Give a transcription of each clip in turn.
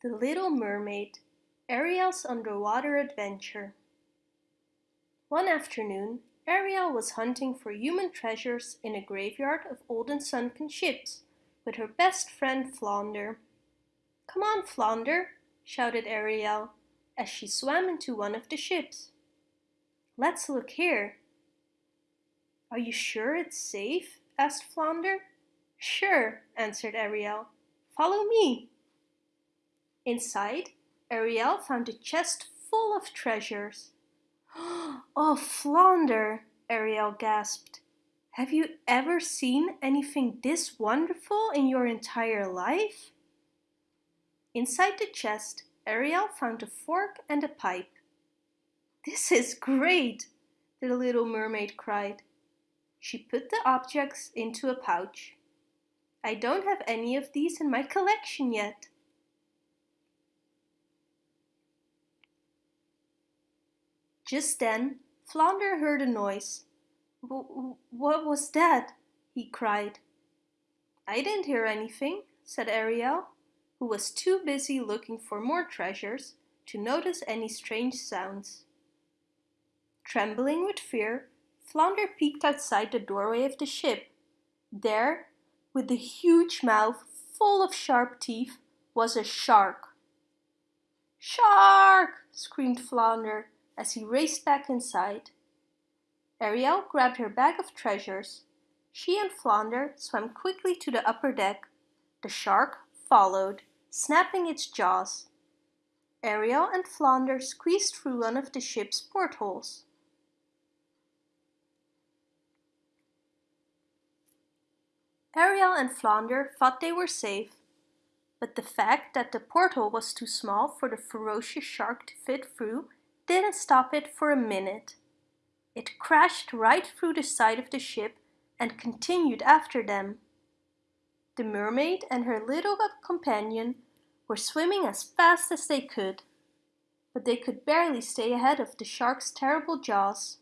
The Little Mermaid Ariel's Underwater Adventure One afternoon, Ariel was hunting for human treasures in a graveyard of old and sunken ships with her best friend Flounder. Come on, Flounder, shouted Ariel as she swam into one of the ships. Let's look here. Are you sure it's safe? asked Flounder. Sure, answered Ariel. Follow me. Inside, Ariel found a chest full of treasures. Oh, Flounder, Ariel gasped. Have you ever seen anything this wonderful in your entire life? Inside the chest, Ariel found a fork and a pipe. This is great, the little mermaid cried. She put the objects into a pouch. I don't have any of these in my collection yet. Just then, Flounder heard a noise. What was that? he cried. I didn't hear anything, said Ariel, who was too busy looking for more treasures to notice any strange sounds. Trembling with fear, Flounder peeked outside the doorway of the ship. There, with a huge mouth full of sharp teeth, was a shark. Shark! screamed Flounder as he raced back inside. Ariel grabbed her bag of treasures. She and Flounder swam quickly to the upper deck. The shark followed, snapping its jaws. Ariel and Flounder squeezed through one of the ship's portholes. Ariel and Flounder thought they were safe, but the fact that the porthole was too small for the ferocious shark to fit through didn't stop it for a minute. It crashed right through the side of the ship and continued after them. The mermaid and her little companion were swimming as fast as they could, but they could barely stay ahead of the shark's terrible jaws.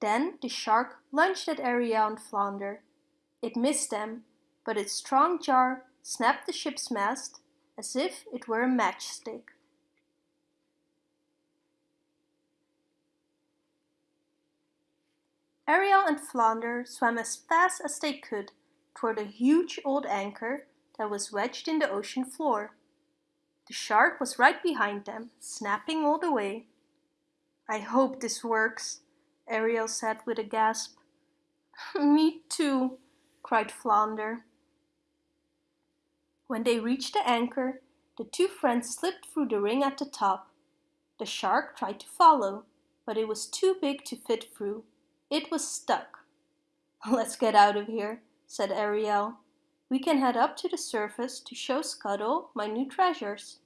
Then the shark lunged at Ariel and Flounder. It missed them, but its strong jar snapped the ship's mast as if it were a matchstick. Ariel and Flounder swam as fast as they could toward a huge old anchor that was wedged in the ocean floor. The shark was right behind them, snapping all the way. I hope this works, Ariel said with a gasp. Me too, cried Flounder. When they reached the anchor, the two friends slipped through the ring at the top. The shark tried to follow, but it was too big to fit through. It was stuck. Let's get out of here, said Ariel. We can head up to the surface to show Scuttle my new treasures.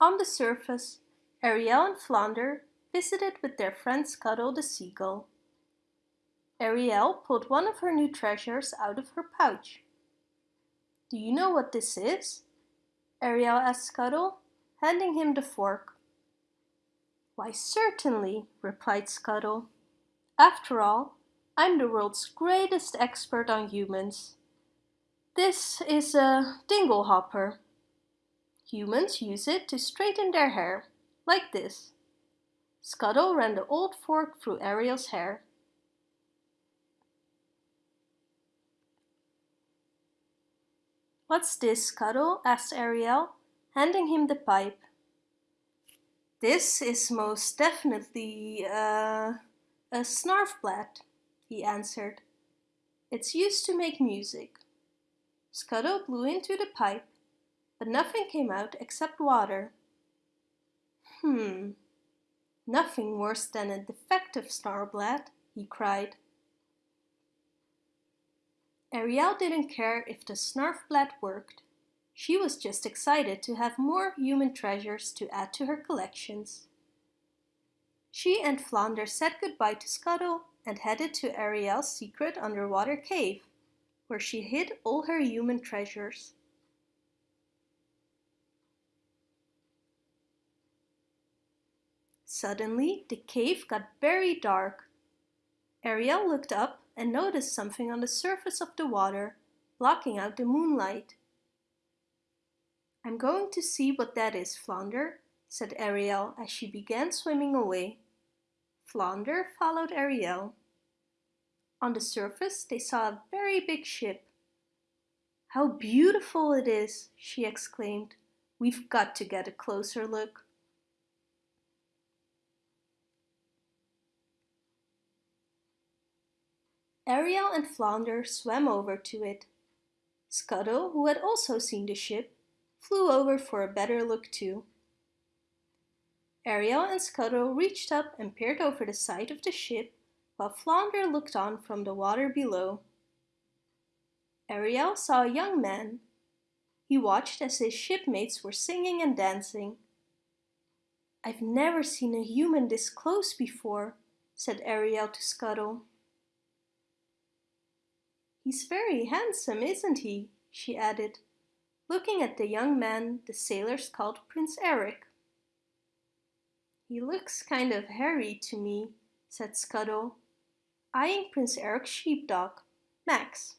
On the surface, Ariel and Flounder visited with their friend Scuttle the seagull. Ariel pulled one of her new treasures out of her pouch. Do you know what this is? Ariel asked Scuttle, handing him the fork. Why certainly, replied Scuttle. After all, I'm the world's greatest expert on humans. This is a dingle hopper. Humans use it to straighten their hair, like this. Scuttle ran the old fork through Ariel's hair. What's this, Scuttle? asked Ariel, handing him the pipe. This is most definitely uh, a snarfblatt, he answered. It's used to make music. Scuttle blew into the pipe, but nothing came out except water. Hmm, nothing worse than a defective snarfblatt, he cried. Ariel didn't care if the snarfblatt worked. She was just excited to have more human treasures to add to her collections. She and Flounder said goodbye to Scuttle and headed to Ariel's secret underwater cave, where she hid all her human treasures. Suddenly, the cave got very dark. Ariel looked up and noticed something on the surface of the water, blocking out the moonlight. I'm going to see what that is, Flounder, said Ariel as she began swimming away. Flounder followed Ariel. On the surface they saw a very big ship. How beautiful it is, she exclaimed. We've got to get a closer look. Ariel and Flounder swam over to it. Scuttle, who had also seen the ship, flew over for a better look too. Ariel and Scuttle reached up and peered over the side of the ship while Flounder looked on from the water below. Ariel saw a young man. He watched as his shipmates were singing and dancing. I've never seen a human this close before, said Ariel to Scuttle. He's very handsome, isn't he? she added, looking at the young man the sailors called Prince Eric. He looks kind of hairy to me, said Scuttle, eyeing Prince Eric's sheepdog, Max.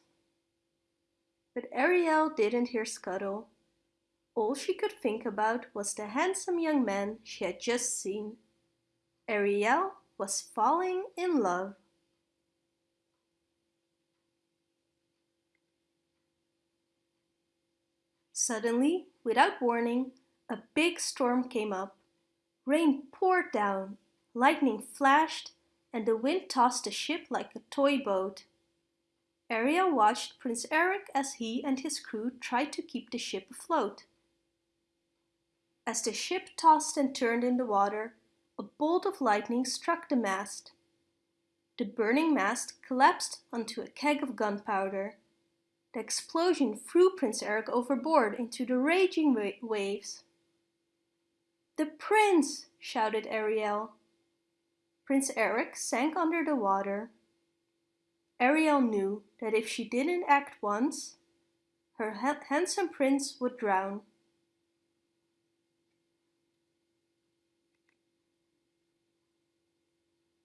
But Ariel didn't hear Scuttle. All she could think about was the handsome young man she had just seen. Ariel was falling in love. Suddenly, without warning, a big storm came up. Rain poured down, lightning flashed, and the wind tossed the ship like a toy boat. Ariel watched Prince Eric as he and his crew tried to keep the ship afloat. As the ship tossed and turned in the water, a bolt of lightning struck the mast. The burning mast collapsed onto a keg of gunpowder. The explosion threw Prince Eric overboard into the raging wa waves. The prince! shouted Ariel. Prince Eric sank under the water. Ariel knew that if she didn't act once, her ha handsome prince would drown.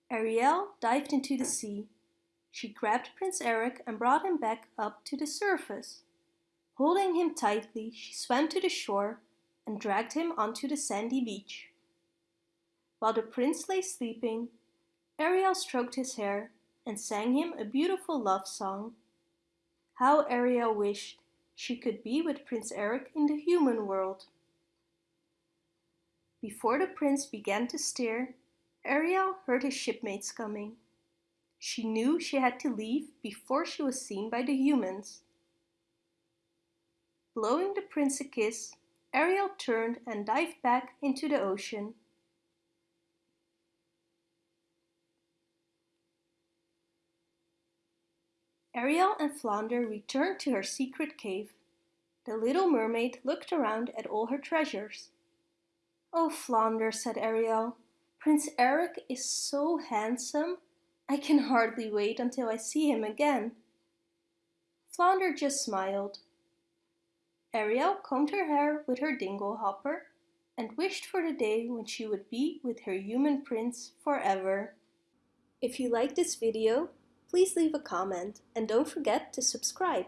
Ariel dived into the sea. She grabbed Prince Eric and brought him back up to the surface. Holding him tightly, she swam to the shore and dragged him onto the sandy beach. While the prince lay sleeping, Ariel stroked his hair and sang him a beautiful love song. How Ariel wished she could be with Prince Eric in the human world. Before the prince began to steer, Ariel heard his shipmates coming. She knew she had to leave before she was seen by the humans. Blowing the prince a kiss, Ariel turned and dived back into the ocean. Ariel and Flounder returned to her secret cave. The little mermaid looked around at all her treasures. Oh, Flounder, said Ariel, Prince Eric is so handsome. I can hardly wait until I see him again. Flounder just smiled. Ariel combed her hair with her dingle hopper and wished for the day when she would be with her human prince forever. If you like this video, please leave a comment and don't forget to subscribe.